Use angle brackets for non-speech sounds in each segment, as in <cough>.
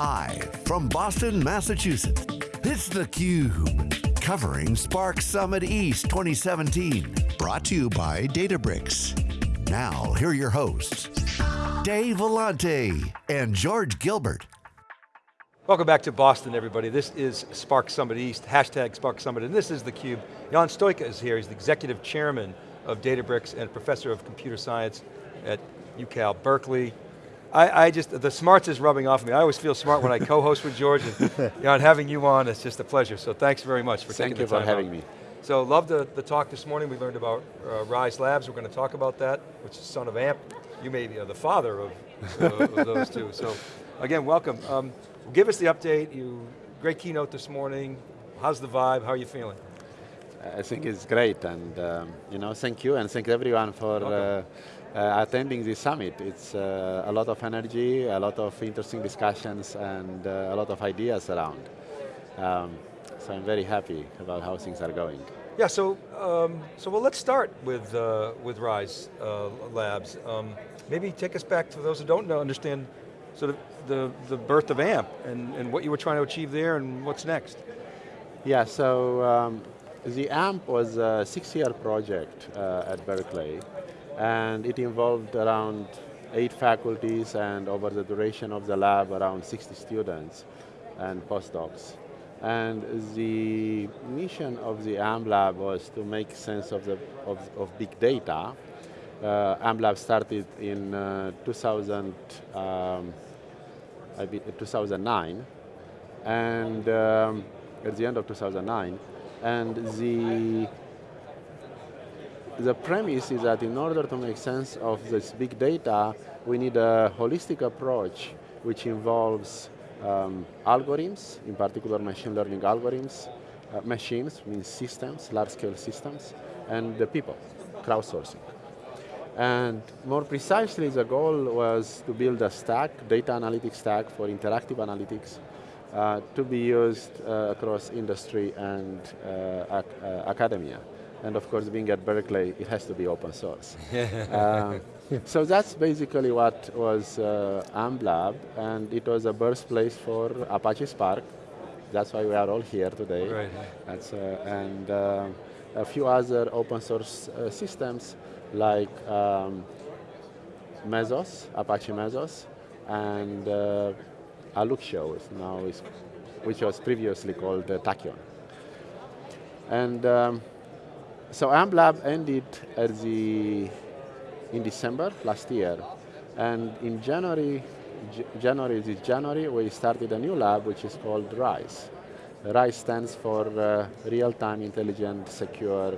Live from Boston, Massachusetts, it's theCUBE. Covering Spark Summit East 2017. Brought to you by Databricks. Now, here are your hosts, Dave Vellante and George Gilbert. Welcome back to Boston, everybody. This is Spark Summit East, hashtag Spark Summit, and this is theCUBE. Ion Stoica is here, he's the executive chairman of Databricks and professor of computer science at UCal Berkeley. I, I, just, the smarts is rubbing off me. I always feel smart when I co-host with George, and Ion, having you on, it's just a pleasure. So thanks very much for Thank taking the time Thank you for having out. me. So love the, the talk this morning. We learned about uh, Rise Labs. We're going to talk about that, which is son of AMP. You may be uh, the father of, uh, of those two. So again, welcome. Um, give us the update. You Great keynote this morning. How's the vibe? How are you feeling? I think it's great, and um, you know, thank you, and thank everyone for uh, attending this summit. It's uh, a lot of energy, a lot of interesting discussions, and uh, a lot of ideas around. Um, so I'm very happy about how things are going. Yeah, so um, so well, let's start with uh, with Rise uh, Labs. Um, maybe take us back to those who don't know, understand sort of the, the birth of AMP and, and what you were trying to achieve there and what's next. Yeah, so um, the AMP was a six-year project uh, at Berkeley, and it involved around eight faculties and over the duration of the lab around 60 students and postdocs. And the mission of the AMP lab was to make sense of, the, of, of big data. Uh, AMP lab started in uh, 2000, um, 2009, and um, at the end of 2009, and the the premise is that in order to make sense of this big data, we need a holistic approach which involves um, algorithms, in particular machine learning algorithms, uh, machines means systems, large-scale systems, and the people, crowdsourcing. And more precisely, the goal was to build a stack, data analytics stack for interactive analytics, uh, to be used uh, across industry and uh, ac uh, academia. And of course, being at Berkeley, it has to be open source. Uh, <laughs> so that's basically what was uh, and it was a birthplace for Apache Spark. That's why we are all here today. Right. That's, and a few other open source systems like um, Mesos, Apache Mesos, and uh, Alluxio is now is, which was previously called uh, Tachyon. And um, so AmpLab ended at the in December last year, and in January, J January this January, we started a new lab which is called RISE. RISE stands for uh, Real-Time Intelligent Secure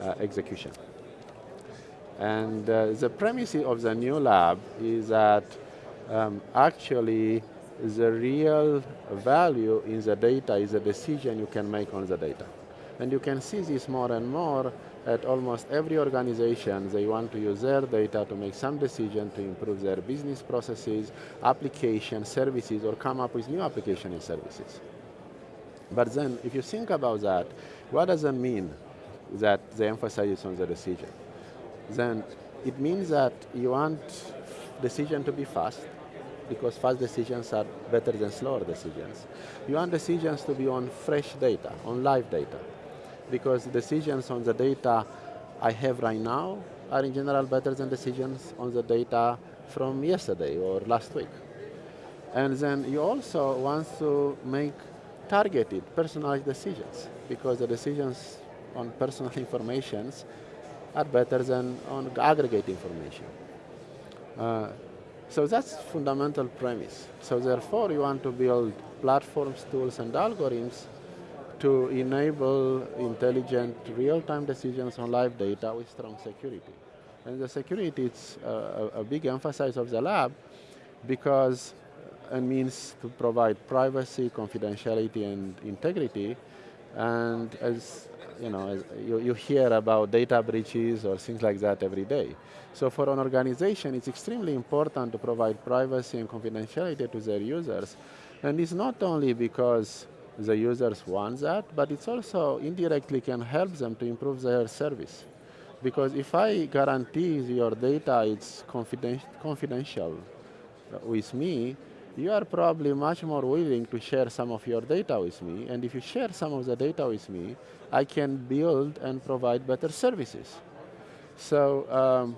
uh, Execution. And uh, the premise of the new lab is that um, actually the real value in the data is the decision you can make on the data. And you can see this more and more at almost every organization. They want to use their data to make some decision to improve their business processes, application, services, or come up with new application and services. But then, if you think about that, what does it mean that they emphasize on the decision? then it means that you want decision to be fast, because fast decisions are better than slower decisions. You want decisions to be on fresh data, on live data, because decisions on the data I have right now are in general better than decisions on the data from yesterday or last week. And then you also want to make targeted, personalized decisions, because the decisions on personal <laughs> informations are better than on aggregate information. Uh, so that's fundamental premise. So therefore, you want to build platforms, tools, and algorithms to enable intelligent real-time decisions on live data with strong security. And the security is uh, a, a big emphasis of the lab because uh, it means to provide privacy, confidentiality, and integrity. And as you know, you, you hear about data breaches or things like that every day. So for an organization, it's extremely important to provide privacy and confidentiality to their users. And it's not only because the users want that, but it's also indirectly can help them to improve their service. Because if I guarantee your data is confidential with me, you are probably much more willing to share some of your data with me, and if you share some of the data with me, I can build and provide better services. So um,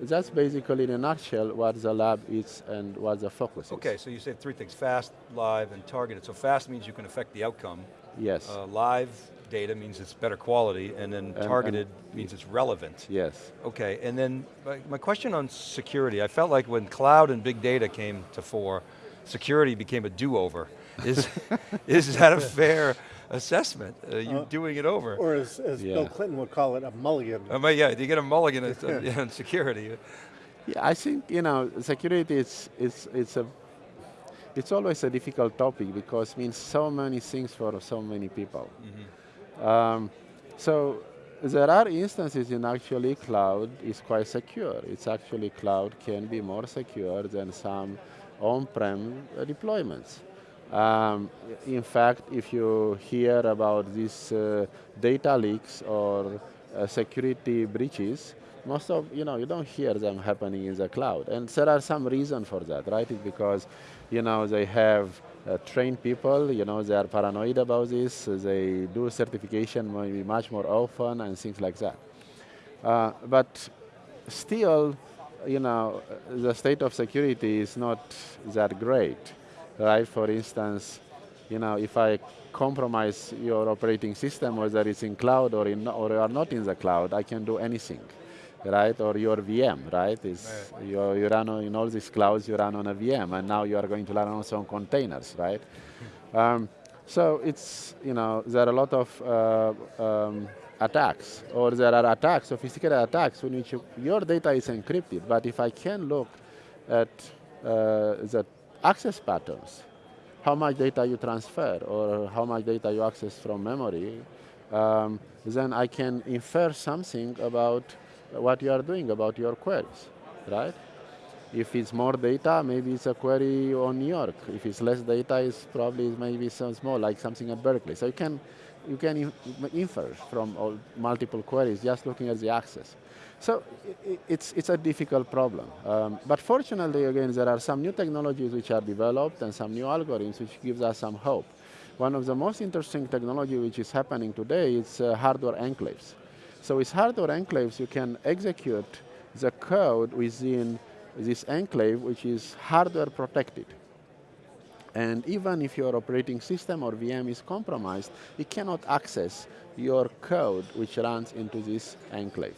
that's basically in a nutshell what the lab is and what the focus okay, is. Okay, so you said three things, fast, live, and targeted. So fast means you can affect the outcome. Yes. Uh, live data means it's better quality, and then targeted and means it's relevant. yes. Okay, and then my, my question on security, I felt like when cloud and big data came to fore, security became a do-over. Is, <laughs> is that a fair assessment? Uh, you Uh, doing it over? Or as, as Yeah. Bill Clinton would call it, a mulligan. I mean, yeah, you get a mulligan on- on <laughs> <laughs> security. Yeah, I think you know security is is it's a it's always a difficult topic because it means so many things for so many people. Um, so there are instances in actually cloud is quite secure. It's actually cloud can be more secure than some on-prem uh, deployments. Um, in fact, if you hear about these uh, data leaks or uh, security breaches, most of, you know, you don't hear them happening in the cloud. And there are some reason for that, right? It's because, you know, they have uh, trained people, you know, they are paranoid about this, they do certification maybe much more often and things like that. Uh, but still, you know, the state of security is not that great, right? For instance, you know, if I compromise your operating system, whether it's in cloud or in or you are not in the cloud, I can do anything, right? Or your VM, right? Is you, you run on, in all these clouds, you run on a VM, and now you are going to run also on containers, right? <laughs> Um, so it's you know there are a lot of uh, um, attacks, or there are attacks, sophisticated attacks, in which your data is encrypted. But if I can look at uh, the access patterns, how much data you transfer, or how much data you access from memory, um, then I can infer something about what you are doing, about your queries, right? If it's more data, maybe it's a query on New York. If it's less data, it's probably maybe so small, like something at Berkeley. So you can, you can infer from multiple queries just looking at the access. So it's, it's a difficult problem. Um, but fortunately, again, there are some new technologies which are developed and some new algorithms which gives us some hope. One of the most interesting technology which is happening today is uh, hardware enclaves. So with hardware enclaves, you can execute the code within this enclave, which is hardware protected. And even if your operating system or VM is compromised, it cannot access your code which runs into this enclave.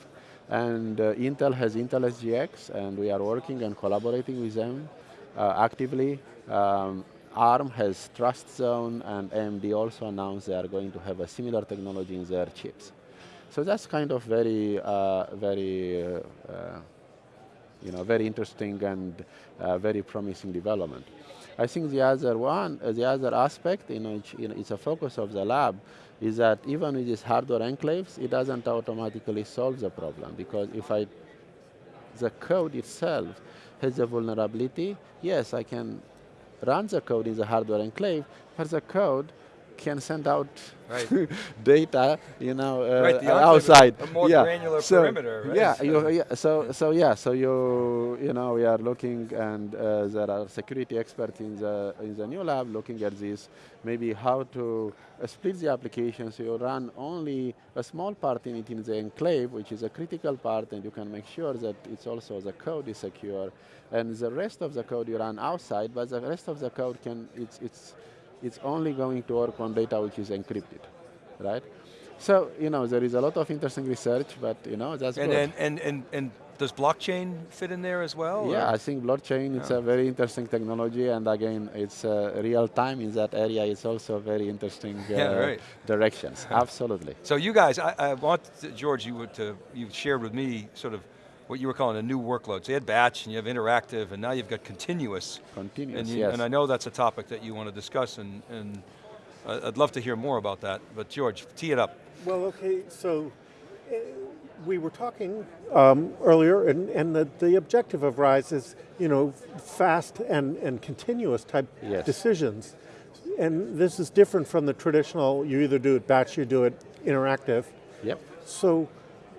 And uh, Intel has Intel SGX, and we are working and collaborating with them uh, actively. Um, ARM has Trust Zone, and AMD also announced they are going to have a similar technology in their chips. So that's kind of very, uh, very, uh, uh, you know, very interesting and uh, very promising development. I think the other one, uh, the other aspect in which you know, it's a focus of the lab is that even with these hardware enclaves, it doesn't automatically solve the problem. Because if I, the code itself has a vulnerability, yes, I can run the code in the hardware enclave, but the code can send out Right. <laughs> data, you know, uh, Right, the outside. a more yeah. granular so, perimeter, right? Yeah, So- you, yeah, so so yeah, so you you know we are looking, and uh, there are security experts in the in the new lab looking at this, maybe how to uh, split the application so you run only a small part in it in the enclave, which is a critical part, and you can make sure that it's also the code is secure, and the rest of the code you run outside, but the rest of the code can it's it's it's only going to work on data which is encrypted, right? So, you know, there is a lot of interesting research, but, you know, that's And, good. and, and, and, and does blockchain fit in there as well? yeah, or- I think blockchain is a very interesting technology, and again, it's uh, real time in that area. It's also very interesting <laughs> uh, Yeah, right. directions. <laughs> Absolutely. So you guys, I, I want, to- George, you would to, you shared with me sort of what you were calling a new workload. So you had batch and you have interactive and now you've got continuous. Continuous, And, you, yes. and I know that's a topic that you want to discuss and, and I- I'd love to hear more about that. But George, tee it up. Well, okay, so uh, we were talking um, earlier, and, and the, the objective of RISE is, you know, fast and, and continuous type Yes. decisions. And this is different from the traditional, you either do it batch, you do it interactive. Yep. So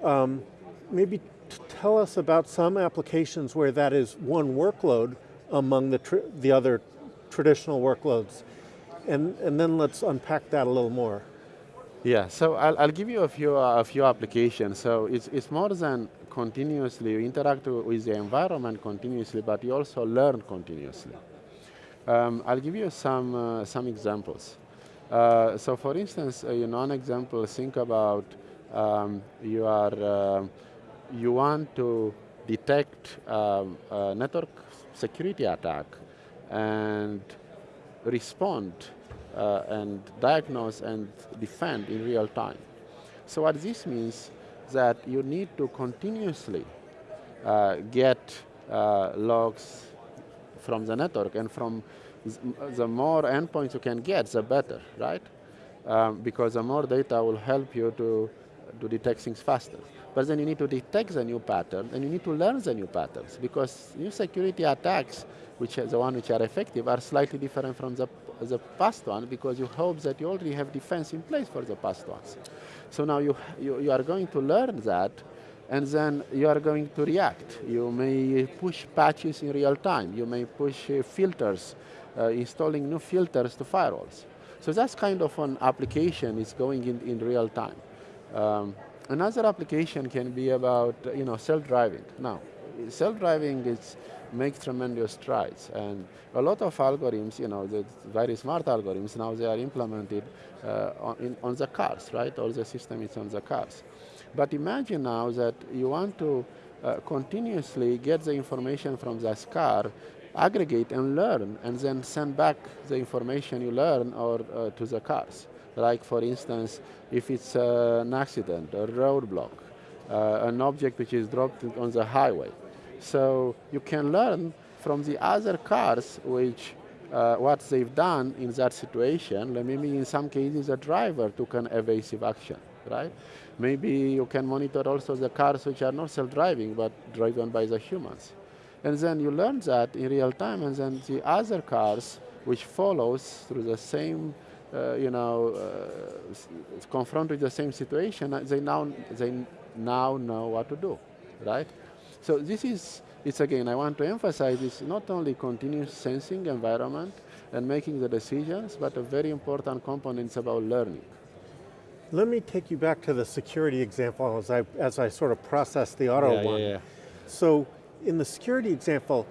um, maybe t- tell us about some applications where that is one workload among the, the other traditional workloads. And, and then let's unpack that a little more. Yeah, so I'll, I'll give you a few, uh, a few applications. So it's, it's more than continuously, you interact with the environment continuously, but you also learn continuously. Um, I'll give you some, uh, some examples. Uh, so for instance, uh, you know, an example, think about um, you, are, uh, you want to detect um, a network security attack and respond uh, and diagnose and defend in real time. So what this means that you need to continuously uh, get uh, logs from the network and from the more endpoints you can get, the better, right? Um, because the more data will help you to, to detect things faster. But then you need to detect the new pattern and you need to learn the new patterns because new security attacks, which are the ones which are effective, are slightly different from the, the past one because you hope that you already have defense in place for the past ones. So now you, you, you are going to learn that and then you are going to react. You may push patches in real time. You may push uh, filters, uh, installing new filters to firewalls. So that's kind of an application is going in, in real time. Um, another application can be about you know, self-driving. Now, self-driving is makes tremendous strides. And a lot of algorithms, you know, the very smart algorithms, now they are implemented uh, on, in, on the cars, right? All the system is on the cars. But imagine now that you want to uh, continuously get the information from this car, aggregate and learn, and then send back the information you learn or uh, to the cars. Like for instance, if it's uh, an accident, a roadblock, uh, an object which is dropped on the highway, so you can learn from the other cars which uh, what they've done in that situation. Maybe in some cases a driver took an evasive action, right? Maybe you can monitor also the cars which are not self-driving but driven by the humans. And then you learn that in real time and then the other cars which follows through the same uh, you know, uh, confront with the same situation, they now, they now know what to do, right? So this is, it's again, I want to emphasize, it's not only continuous sensing environment and making the decisions, but a very important component is about learning. Let me take you back to the security example as I, as I sort of process the auto yeah, one. Yeah, yeah. So in the security example,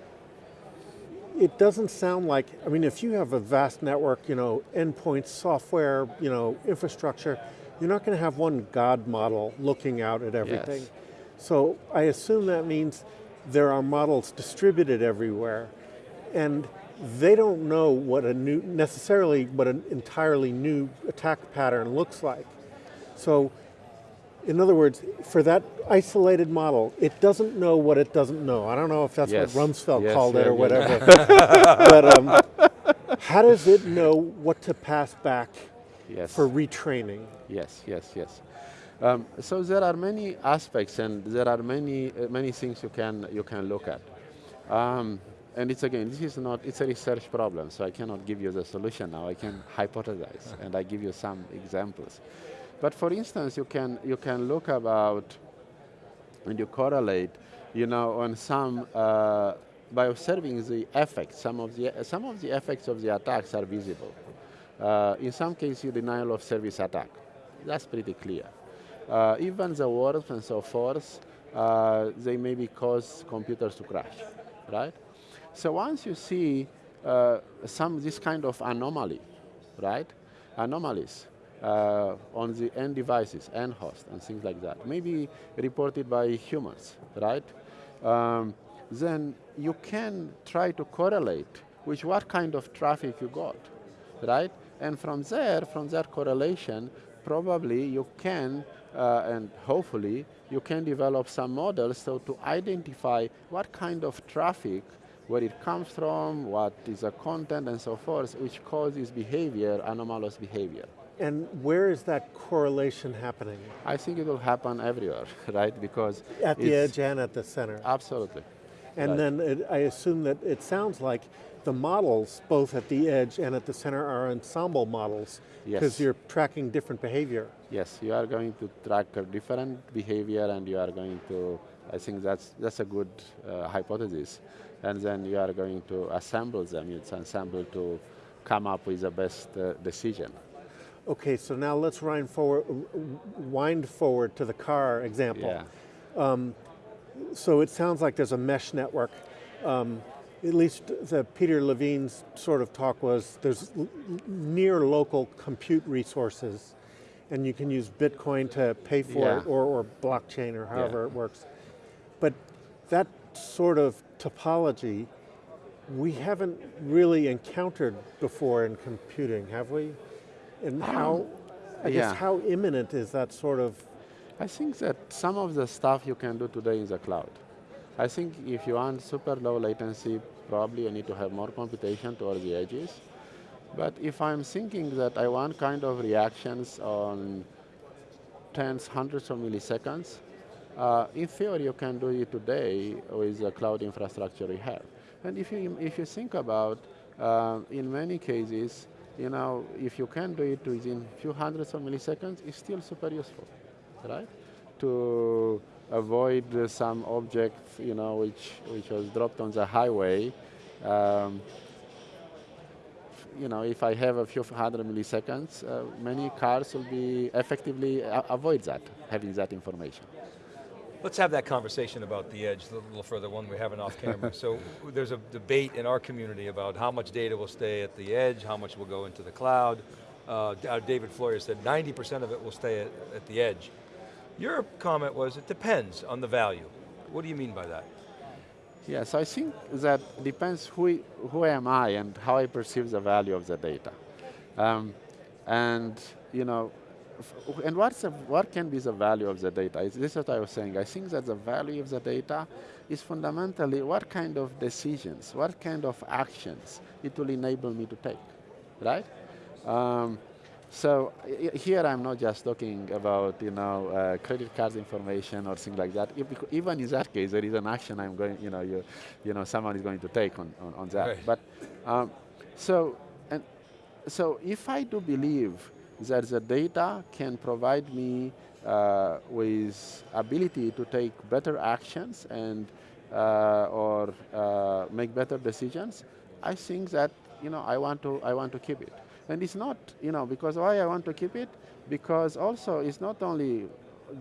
it doesn't sound like, I mean, if you have a vast network, you know, endpoints, software, you know, infrastructure, you're not going to have one God model looking out at everything. Yes. So I assume that means there are models distributed everywhere and they don't know what a new, necessarily what an entirely new attack pattern looks like. So in other words, for that isolated model, it doesn't know what it doesn't know. I don't know if that's yes. what Rumsfeld yes, called yeah, it or yeah, whatever. <laughs> but um, how does it know what to pass back yes. for retraining? Yes, yes, yes. Um, so there are many aspects and there are many, uh, many things you can, you can look at. Um, and it's again, this is not, it's a research problem, so I cannot give you the solution now. I can hypothesize and I give you some examples. But for instance, you can, you can look about and you correlate, you know, on some, uh, by observing the effects, some of the, some of the effects of the attacks are visible. Uh, in some cases, denial of service attack. That's pretty clear. Uh, even the wars and so forth, uh, they maybe cause computers to crash, right? So once you see uh, some this kind of anomaly, right? Anomalies uh, on the end devices, end host, and things like that, maybe reported by humans, right? Um, then you can try to correlate with what kind of traffic you got, right? And from there, from that correlation, probably you can uh, and hopefully you can develop some models so to identify what kind of traffic, where it comes from, what is the content and so forth, which causes behavior, anomalous behavior. And where is that correlation happening? I think it will happen everywhere, <laughs> right? Because At the edge and at the center. Absolutely. And right. then it, I assume that it sounds like the models, both at the edge and at the center, are ensemble models because yes. you're tracking different behavior. Yes, you are going to track a different behavior and you are going to, I think that's, that's a good uh, hypothesis. and then you are going to assemble them. You assemble to come up with the best uh, decision. Okay, so now let's wind forward, wind forward to the car example. Yeah. Um, so it sounds like there's a mesh network. Um, at least the Peter Levine's sort of talk was there's near local compute resources and you can use Bitcoin to pay for yeah. it or, or blockchain or however yeah. it works. But that sort of topology we haven't really encountered before in computing, have we? And how, I yeah. guess how imminent is that sort of? I think that some of the stuff you can do today in the cloud. I think if you want super low latency, probably you need to have more computation towards the edges. But if I'm thinking that I want kind of reactions on tens, hundreds of milliseconds, uh, in theory you can do it today with the cloud infrastructure we have. And if you, if you think about, uh, in many cases, you know, if you can do it within a few hundreds of milliseconds, it's still super useful, right? To avoid uh, some object, you know, which, which was dropped on the highway, um, you know, if I have a few hundred milliseconds, uh, many cars will be effectively uh, avoid that, having that information. Let's have that conversation about the edge a little further, one we're having off camera. <laughs> so there's a debate in our community about how much data will stay at the edge, how much will go into the cloud. Uh, David Floyer said 90% of it will stay at, at the edge. Your comment was it depends on the value. What do you mean by that? Yes, I think that depends who, who am I and how I perceive the value of the data. Um, and you know, and what's the, what can be the value of the data? This is what I was saying. I think that the value of the data is fundamentally what kind of decisions, what kind of actions it will enable me to take, right? Um, so here I'm not just talking about you know uh, credit card information or things like that. If, even in that case, there is an action I'm going, you know, you, you know, someone is going to take on, on, on that. Right. But um, so and so if I do believe that the data can provide me uh, with ability to take better actions and uh, or uh, make better decisions, I think that you know I want to I want to keep it. And it's not you know because why I want to keep it because also it's not only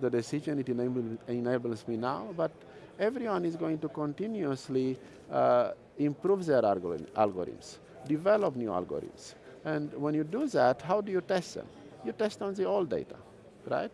the decision it enable, enables me now, but everyone is going to continuously uh, improve their algorithms, develop new algorithms. And when you do that, how do you test them? You test on the old data, right?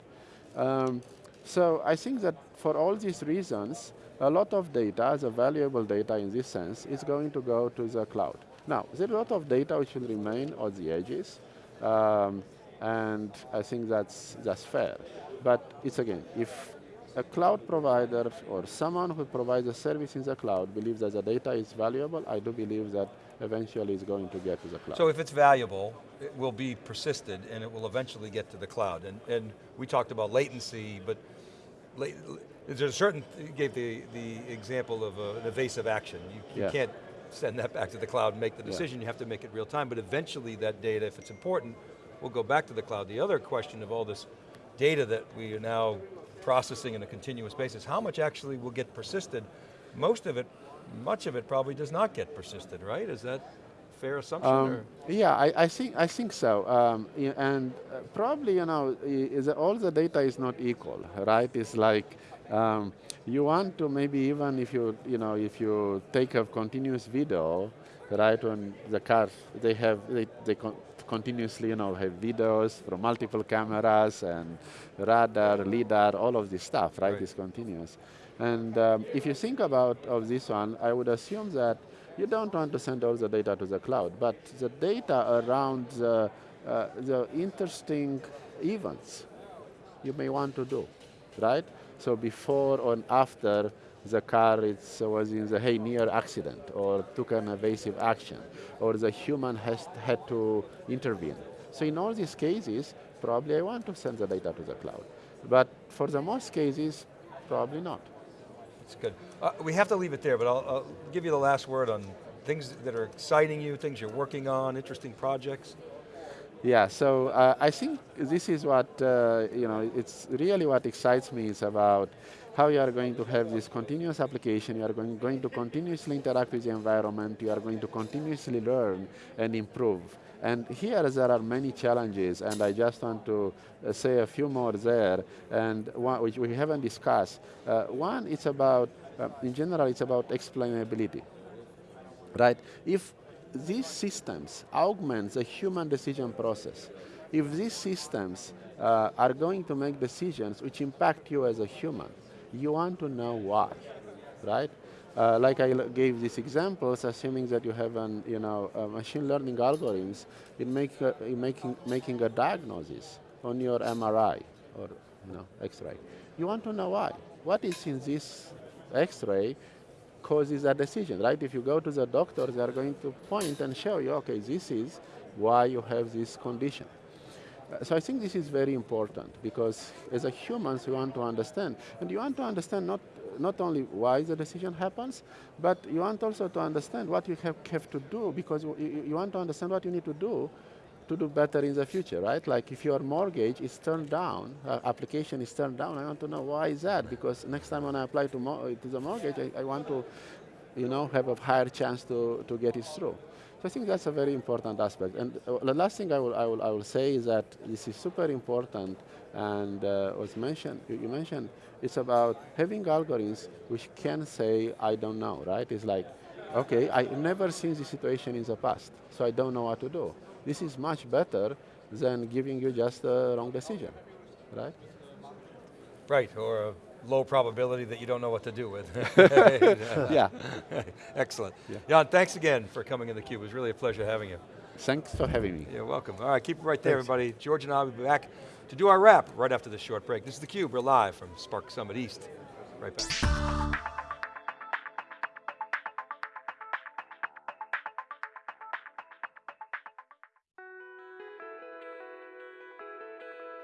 Um, so I think that for all these reasons, a lot of data, the valuable data in this sense, is going to go to the cloud. Now, there's a lot of data which will remain on the edges, um, and I think that's, that's fair. But it's again, if a cloud provider or someone who provides a service in the cloud believes that the data is valuable, I do believe that eventually it's going to get to the cloud. So if it's valuable, it will be persisted and it will eventually get to the cloud. And, and we talked about latency, but there's a certain, you gave the, the example of a, an evasive action. You, you yeah. can't send that back to the cloud and make the decision, yeah. you have to make it real time, but eventually that data, if it's important, will go back to the cloud. The other question of all this data that we are now processing on a continuous basis, how much actually will get persisted? Most of it much of it probably does not get persisted, right? Is that fair assumption? Um, yeah, I, I, think I think so. Um, and uh, probably you know, is all the data is not equal, right? It's like um, you want to maybe even if you you know if you take a continuous video, right? When the cars they have they they con continuously you know have videos from multiple cameras and radar, lidar, all of this stuff, right? right. It's continuous. And um, if you think about of this one, I would assume that you don't want to send all the data to the cloud, but the data around the, uh, the interesting events you may want to do, right? So before or after the car is, was in the hey, near accident or took an evasive action or the human has had to intervene. So in all these cases, probably I want to send the data to the cloud. But for the most cases, probably not. It's good. Uh, we have to leave it there, but I'll, I'll, give you the last word on things that are exciting you, things you're working on, interesting projects. Yeah, so uh, I think this is what, uh, you know, it's really what excites me is about how you are going to have this continuous application, you are going, going to continuously interact with the environment, you are going to continuously learn and improve. And here there are many challenges, and I just want to uh, say a few more there, and one which we haven't discussed. Uh, one, it's about, uh, in general, it's about explainability, right? If these systems augment the human decision process, if these systems uh, are going to make decisions which impact you as a human, you want to know why, right? Uh, like I gave these examples, assuming that you have an, you know, machine learning algorithms in, make in making, making a diagnosis on your MRI or you know, X-ray. You want to know why. What is in this X-ray causes a decision, right? If you go to the doctor, they are going to point and show you, okay, this is why you have this condition. So I think this is very important because as a humans, we want to understand. And you want to understand not not only why the decision happens, but you want also to understand what you have, have to do because you, you want to understand what you need to do to do better in the future, right? Like if your mortgage is turned down, uh, application is turned down, I want to know why is that? Because next time when I apply to, to the mortgage, I, I, want to, you know, have a higher chance to, to get it through. So I think that's a very important aspect. And uh, the last thing I will, I, will, I will say is that this is super important and uh, was mentioned, you mentioned, it's about having algorithms which can say, I don't know, right? It's like, okay, I've never seen this situation in the past, so I don't know what to do. This is much better than giving you just a wrong decision, right? Right, or a low probability that you don't know what to do with. <laughs> yeah. <laughs> Excellent. Yeah. Ion, thanks again for coming in theCUBE. It was really a pleasure having you. Thanks for having me. You're welcome. All right, keep it right there, thanks. everybody. George and I will be back to do our wrap right after this short break. This is theCUBE, we're live from Spark Summit East. Right back.